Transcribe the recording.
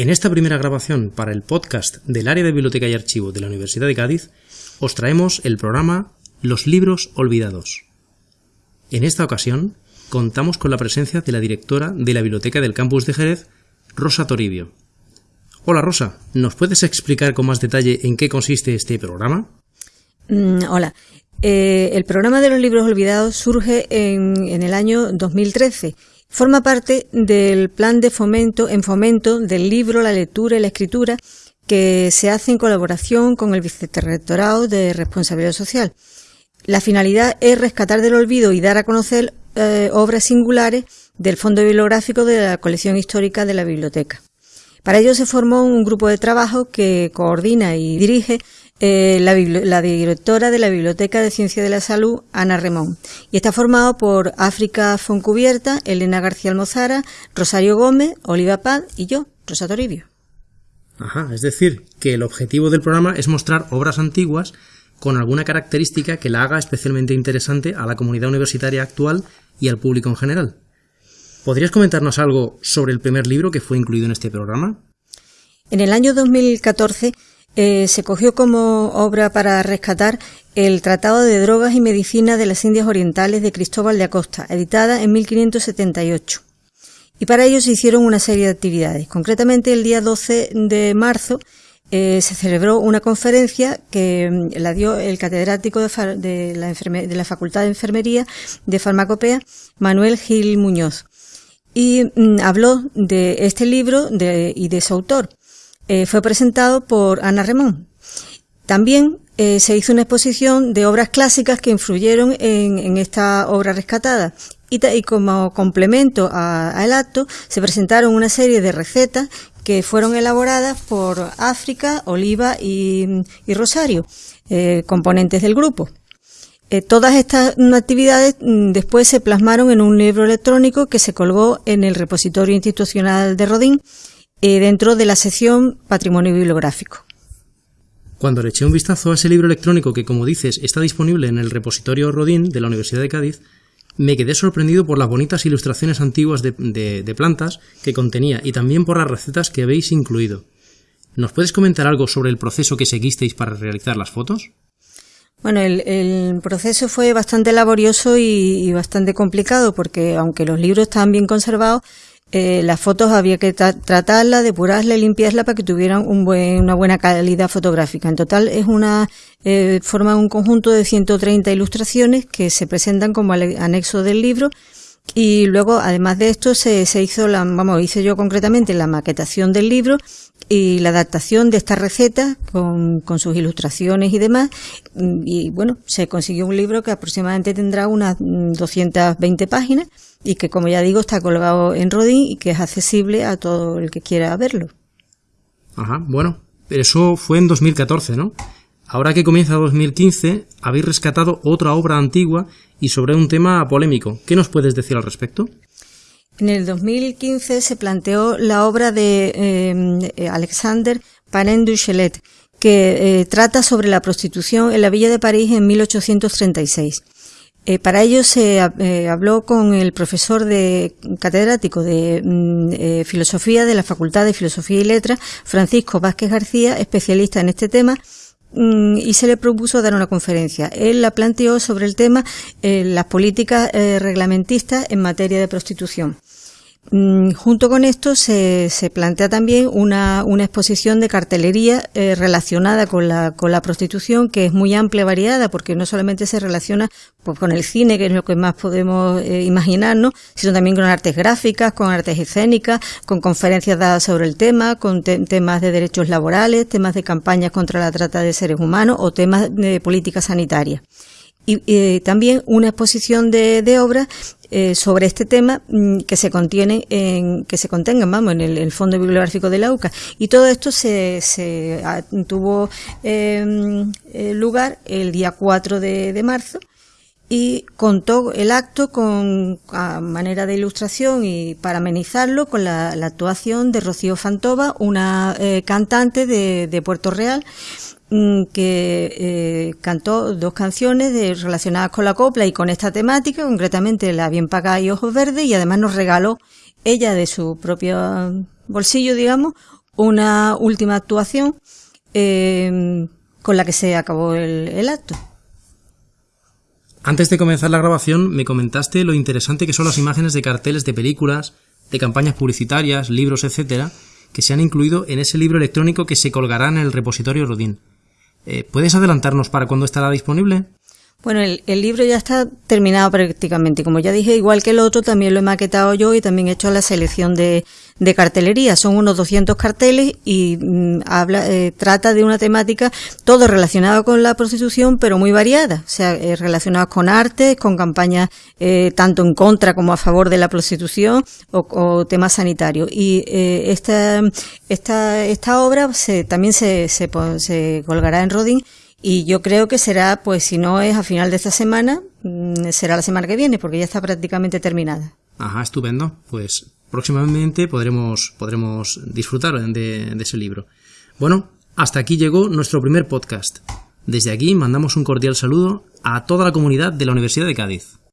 En esta primera grabación para el podcast del área de biblioteca y archivo de la Universidad de Cádiz, os traemos el programa Los libros olvidados. En esta ocasión, contamos con la presencia de la directora de la Biblioteca del Campus de Jerez, Rosa Toribio. Hola Rosa, ¿nos puedes explicar con más detalle en qué consiste este programa? Mm, hola. Eh, el programa de los libros olvidados surge en, en el año 2013 Forma parte del plan de fomento en fomento del libro, la lectura y la escritura que se hace en colaboración con el Vicerrectorado de Responsabilidad Social. La finalidad es rescatar del olvido y dar a conocer eh, obras singulares del fondo bibliográfico de la colección histórica de la biblioteca. Para ello se formó un grupo de trabajo que coordina y dirige eh, la, directora de la Biblioteca de Ciencia de la Salud, Ana Remón, y está formado por África Foncubierta, Elena García Almozara, Rosario Gómez, Oliva Paz y yo, Rosa Toribio. Ajá, es decir, que el objetivo del programa es mostrar obras antiguas con alguna característica que la haga especialmente interesante a la comunidad universitaria actual y al público en general. ¿Podrías comentarnos algo sobre el primer libro que fue incluido en este programa? En el año 2014 eh, se cogió como obra para rescatar el Tratado de Drogas y Medicina de las Indias Orientales de Cristóbal de Acosta, editada en 1578. Y para ello se hicieron una serie de actividades. Concretamente, el día 12 de marzo eh, se celebró una conferencia que mm, la dio el catedrático de, la Facultad de Enfermería de Farmacopea, Manuel Gil Muñoz. Y mm, habló de este libro y de su autor. Eh, fue presentado por Ana Remón. También eh, se hizo una exposición de obras clásicas que influyeron en, esta obra rescatada. Y, como complemento al acto se presentaron una serie de recetas que fueron elaboradas por África, Oliva y, Rosario, eh, componentes del grupo. todas estas actividades mm, después se plasmaron en un libro electrónico que se colgó en el repositorio institucional de Rodín eh, dentro de la sección Patrimonio Bibliográfico. Cuando le eché un vistazo a ese libro electrónico que, como dices, está disponible en el repositorio Rodín de la Universidad de Cádiz, me quedé sorprendido por las bonitas ilustraciones antiguas de, plantas que contenía y también por las recetas que habéis incluido. ¿Nos puedes comentar algo sobre el proceso que seguisteis para realizar las fotos? Bueno, el, proceso fue bastante laborioso y, y, bastante complicado porque aunque los libros estaban bien conservados, eh, las fotos había que tratarlas, depurarlas limpiarlas para que tuvieran un buen, una buena calidad fotográfica. En total es una, eh, forma un conjunto de 130 ilustraciones que se presentan como anexo del libro y luego, además de esto, se, se hizo la, vamos, hice yo concretamente la maquetación del libro y la adaptación de esta receta con, con, sus ilustraciones y demás. Y bueno, se consiguió un libro que aproximadamente tendrá unas 220 páginas y que, como ya digo, está colgado en Rodin y que es accesible a todo el que quiera verlo. Ajá, bueno, eso fue en 2014, ¿no? Ahora que comienza 2015, habéis rescatado otra obra antigua y sobre un tema polémico. ¿Qué nos puedes decir al respecto? En el 2015 se planteó la obra de eh, Alexander Panen Duchelet, que eh, trata sobre la prostitución en la villa de París en 1836. Eh, para ello se habló con el profesor de catedrático de mm, filosofía de la Facultad de Filosofía y Letras, Francisco Vázquez García, especialista en este tema, y se le propuso dar una conferencia. Él la planteó sobre el tema eh, las políticas eh, reglamentistas en materia de prostitución. Mm, junto con esto se, se plantea también una, una, exposición de cartelería eh, relacionada con la, con la prostitución que es muy amplia y variada porque no solamente se relaciona pues, con el cine, que es lo que más podemos eh, imaginarnos, sino también con artes gráficas, con artes escénicas, con conferencias dadas sobre el tema, con temas de derechos laborales, temas de campañas contra la trata de seres humanos o temas de política sanitaria. Y eh, también una exposición de, de obras eh, sobre este tema mm, que se contiene en, que se contengan vamos en el, fondo bibliográfico de la UCA. Y todo esto se, se ah, tuvo em, eh, lugar el día 4 de, de, marzo y contó el acto con a manera de ilustración y para amenizarlo con la, la actuación de Rocío Fantova, una eh, cantante de, de Puerto Real Mm, que eh, cantó dos canciones relacionadas con la copla y con esta temática, concretamente La bien pagada y Ojos Verdes, y además nos regaló ella de su propio bolsillo, digamos, una última actuación eh, con la que se acabó el, acto. Antes de comenzar la grabación me comentaste lo interesante que son las imágenes de carteles de películas, de campañas publicitarias, libros, etcétera, que se han incluido en ese libro electrónico que se colgará en el repositorio Rodin. Eh, ¿Puedes adelantarnos para cuándo estará disponible? Bueno, el, libro ya está terminado prácticamente. Como ya dije, igual que el otro, también lo he maquetado yo y también he hecho la selección de, cartelería. Son unos 200 carteles y mm, habla, eh, trata de una temática todo relacionado con la prostitución, pero muy variada. O sea, eh, relacionados con arte, con campañas eh, tanto en contra como a favor de la prostitución o, temas sanitarios. Y esta, esta, esta obra se, también se, se, se colgará en Rodin y yo creo que será, pues si no es a final de esta semana, mm, será la semana que viene, porque ya está prácticamente terminada. Ajá, estupendo. Pues próximamente podremos, podremos disfrutar de, de ese libro. Bueno, hasta aquí llegó nuestro primer podcast. Desde aquí mandamos un cordial saludo a toda la comunidad de la Universidad de Cádiz.